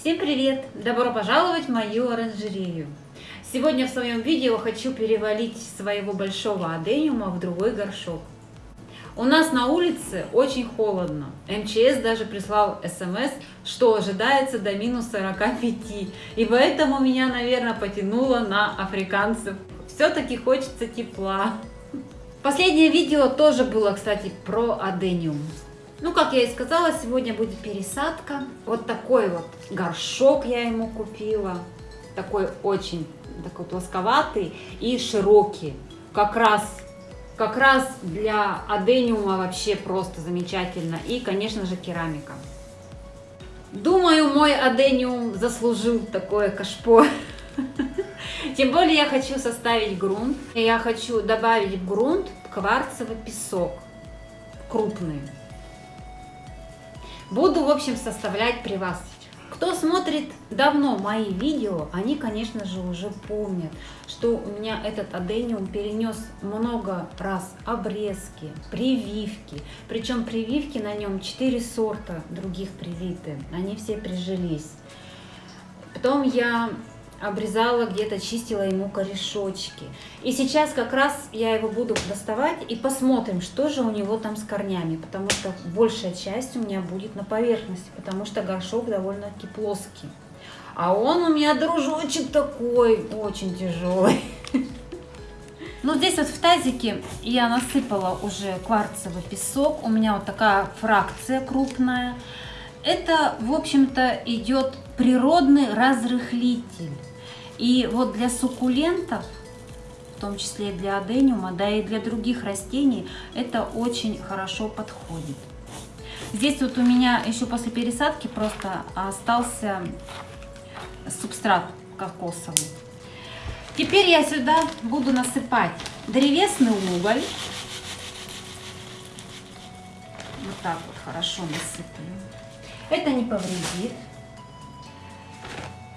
Всем привет! Добро пожаловать в мою оранжерею! Сегодня в своем видео хочу перевалить своего большого адениума в другой горшок. У нас на улице очень холодно. МЧС даже прислал смс, что ожидается до минус 45. И поэтому меня, наверное, потянуло на африканцев. Все-таки хочется тепла. Последнее видео тоже было, кстати, про адениум. Ну, как я и сказала, сегодня будет пересадка. Вот такой вот горшок я ему купила. Такой очень такой плосковатый и широкий. Как раз, как раз для адениума вообще просто замечательно. И, конечно же, керамика. Думаю, мой адениум заслужил такое кашпо. Тем более я хочу составить грунт. Я хочу добавить в грунт кварцевый песок крупный. Буду, в общем, составлять при вас. Кто смотрит давно мои видео, они, конечно же, уже помнят, что у меня этот адениум перенес много раз обрезки, прививки. Причем прививки на нем 4 сорта других привиты. Они все прижились. Потом я обрезала где-то, чистила ему корешочки. И сейчас как раз я его буду доставать и посмотрим, что же у него там с корнями, потому что большая часть у меня будет на поверхности, потому что горшок довольно-таки плоский. А он у меня, дружочек, такой очень тяжелый. Ну, здесь вот в тазике я насыпала уже кварцевый песок. У меня вот такая фракция крупная. Это, в общем-то, идет природный разрыхлитель. И вот для суккулентов, в том числе и для адениума, да и для других растений, это очень хорошо подходит. Здесь вот у меня еще после пересадки просто остался субстрат кокосовый. Теперь я сюда буду насыпать древесный уголь. Вот так вот хорошо насыплю. Это не повредит.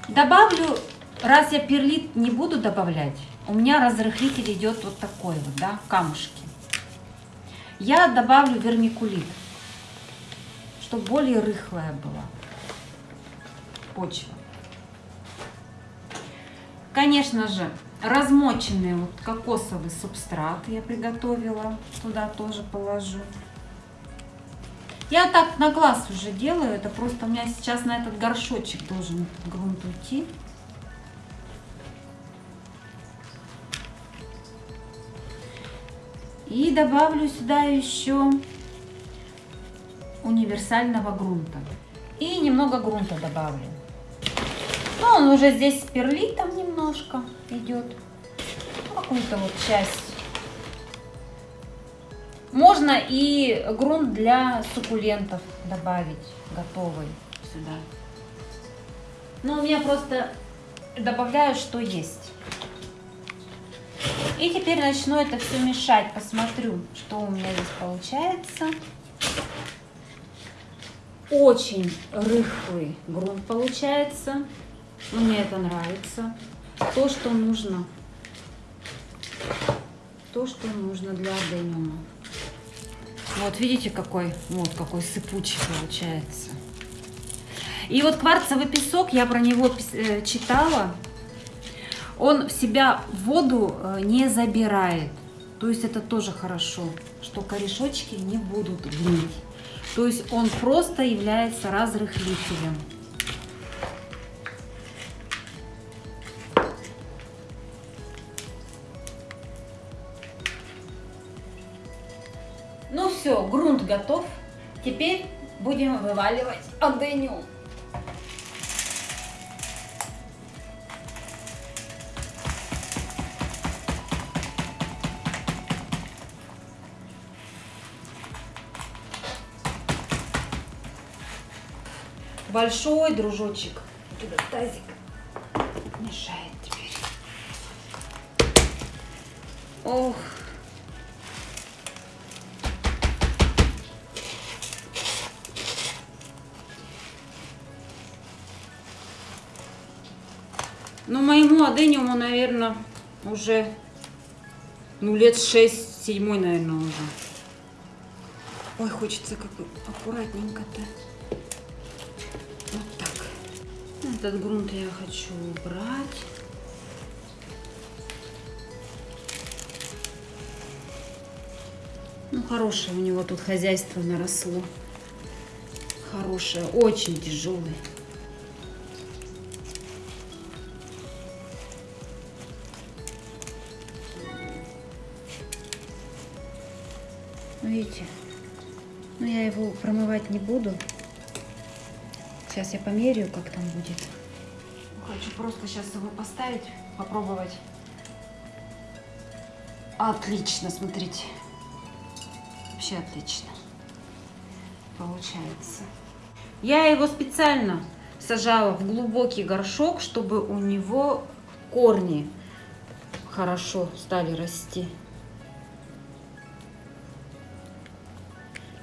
Добавлю Раз я перлит не буду добавлять, у меня разрыхлитель идет вот такой вот, да, камушки. Я добавлю вермикулит, чтобы более рыхлая была почва. Конечно же, размоченный вот кокосовый субстрат я приготовила, туда тоже положу. Я так на глаз уже делаю, это просто у меня сейчас на этот горшочек должен грунт уйти. И добавлю сюда еще универсального грунта. И немного грунта добавлю. Ну, он уже здесь с перлитом немножко идет. Какую-то вот часть. Можно и грунт для суккулентов добавить готовый сюда. Но у меня просто добавляю, что есть. И теперь начну это все мешать. Посмотрю, что у меня здесь получается. Очень рыхлый грунт получается. Мне это нравится. То, что нужно. То, что нужно для адениума. Вот, видите, какой, вот какой сыпучий получается. И вот кварцевый песок, я про него э, читала, он в себя воду э, не забирает. То есть это тоже хорошо, что корешочки не будут гнить. То есть он просто является разрыхлителем. Ну все, грунт готов. Теперь будем вываливать адениум. Большой дружочек. Этот тазик мешает теперь. Ох. Ну, моему адениуму, наверное, уже, ну, лет 6-7, наверное, уже. Ой, хочется как бы аккуратненько-то. Этот грунт я хочу убрать. Ну, хорошее у него тут хозяйство наросло. Хорошее, очень тяжелый. Ну, видите, но я его промывать не буду. Сейчас я померяю, как там будет. Хочу просто сейчас его поставить, попробовать. Отлично, смотрите. Вообще отлично. Получается. Я его специально сажала в глубокий горшок, чтобы у него корни хорошо стали расти.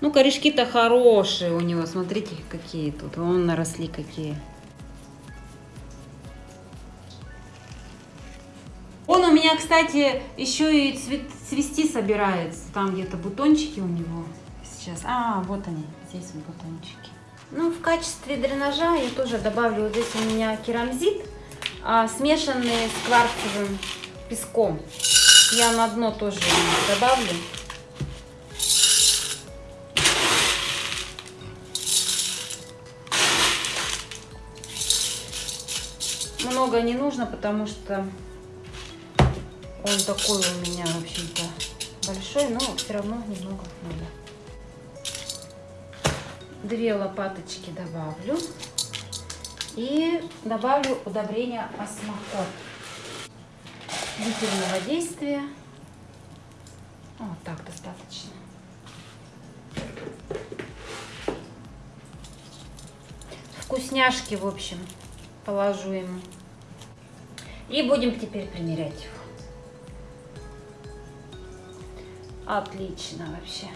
Ну, корешки-то хорошие у него. Смотрите, какие тут. Вон наросли какие. Меня, кстати, еще и цвет, цвести собирается. Там где-то бутончики у него сейчас. А, вот они, здесь бутончики. Ну, в качестве дренажа я тоже добавлю, вот здесь у меня керамзит, а, смешанный с кварцевым песком. Я на дно тоже добавлю. много не нужно, потому что он такой у меня, в общем-то, большой, но все равно немного надо. Две лопаточки добавлю. И добавлю удобрение осмокот. Длительного действия. Вот так достаточно. Вкусняшки, в общем, положу ему. И будем теперь примерять его. Отлично вообще.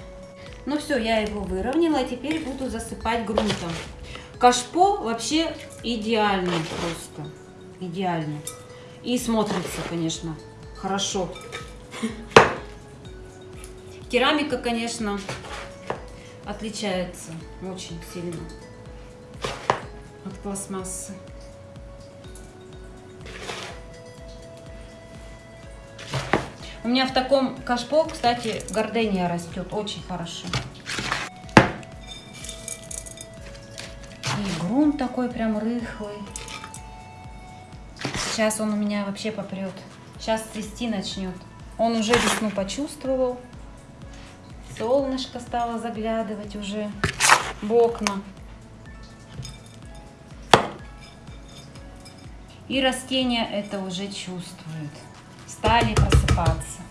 Ну все, я его выровняла, а теперь буду засыпать грунтом. Кашпо вообще идеальный просто. Идеальный. И смотрится, конечно, хорошо. Керамика, конечно, отличается очень сильно от пластмассы. У меня в таком кашпо, кстати, гордения растет очень хорошо. И грунт такой прям рыхлый. Сейчас он у меня вообще попрет. Сейчас цвести начнет. Он уже весну почувствовал. Солнышко стало заглядывать уже в окна. И растения это уже чувствуют стали просыпаться.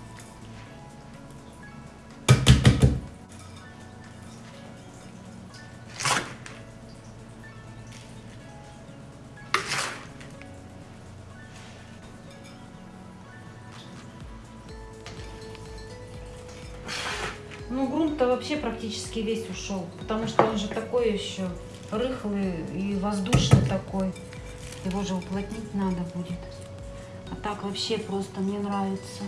Ну, грунт-то вообще практически весь ушел, потому что он же такой еще рыхлый и воздушный такой. Его же уплотнить надо будет. Так вообще просто мне нравится,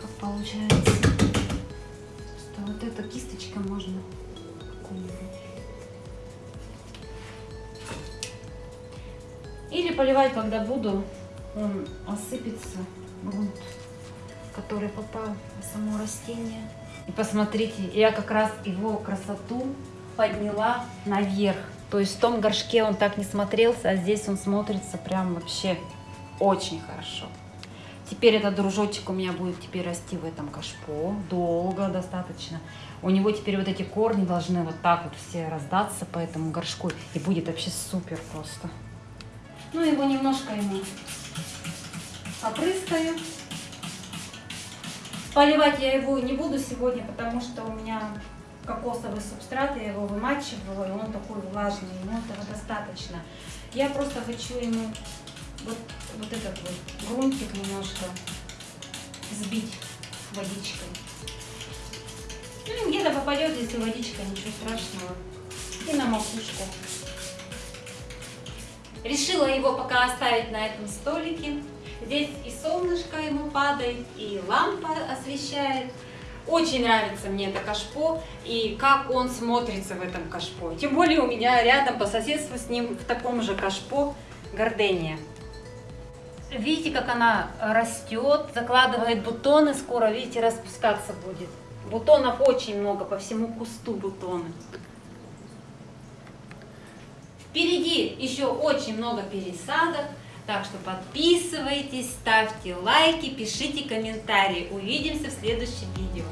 как получается. Что вот эта кисточка можно Или поливать, когда буду, он осыпется, грунт, который попал в само растение. И посмотрите, я как раз его красоту подняла наверх. То есть в том горшке он так не смотрелся, а здесь он смотрится прям вообще очень хорошо. Теперь этот дружочек у меня будет теперь расти в этом кашпо. Долго достаточно. У него теперь вот эти корни должны вот так вот все раздаться по этому горшку. И будет вообще супер просто. Ну, его немножко ему попрыскаю. Поливать я его не буду сегодня, потому что у меня кокосовый субстрат, я его вымачивала, и он такой влажный, ему этого достаточно. Я просто хочу ему вот, вот этот вот грунтик немножко сбить водичкой. Ну, где-то попадет, если водичка, ничего страшного. И на макушку. Решила его пока оставить на этом столике. Здесь и солнышко ему падает, и лампа освещает. Очень нравится мне это кашпо и как он смотрится в этом кашпо. Тем более у меня рядом по соседству с ним в таком же кашпо гордения. Видите, как она растет, закладывает бутоны, скоро, видите, распускаться будет. Бутонов очень много, по всему кусту бутоны. Впереди еще очень много пересадок, так что подписывайтесь, ставьте лайки, пишите комментарии. Увидимся в следующем видео.